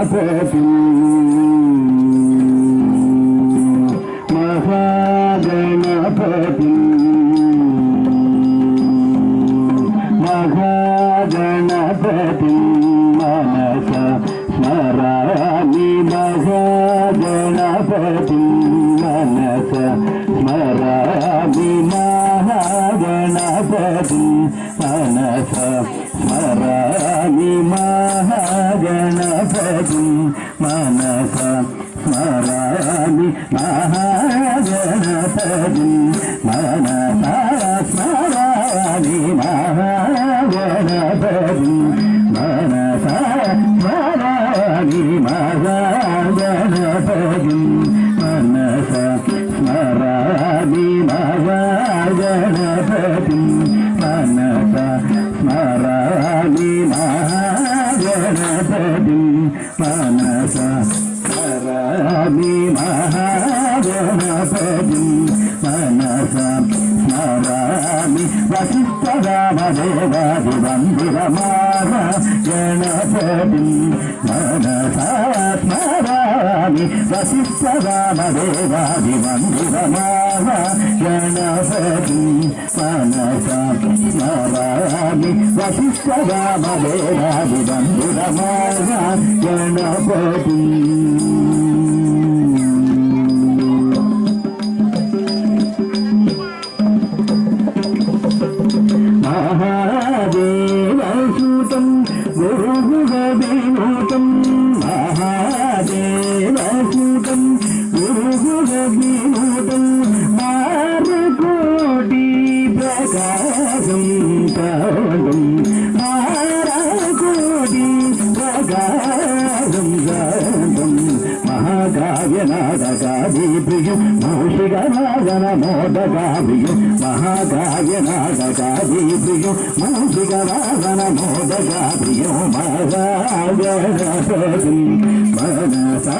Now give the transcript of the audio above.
గణపతి మహాగణపతి మహాగణపతి మనస స్మరామి మహాగణపతి మనస స్మరామి మహాగణపతి ಗಣಪತಿ ಮನಸ ಸ್ಮರಾಮಿ ಮಹಾಗಣಪತಿ ಮನಸ ಸ್ಮರಾಮಿ ಮಹಾಗಣಪತಿ ಮನಸ ಸ್ಮರಾಮಿ ಮಹಾಗಣಪತಿ ಮನಸ ಸ್ಮರಾಮಿ ಮಹಾಗಣಪತಿ మనస స్మరామి మహాగణపతి మనస స్మరామి వసిష్ఠరామదేవాది వందిరమాన గణపతి మనస స్మర విశ్వసించరామదేవాది మందిరమావ గణపతి మనసామి వశిష్ఠరామదేవాది మందిరమావ గణపతి. గానం గానం మహాకావ్య నాటకాభిభియు మహర్షిగ నాగన మోదగాభియు మహాకావ్య నాటకాభిభియు మహర్షిగ నాగన మోదగాభియు మహావ్యనపతి మనసా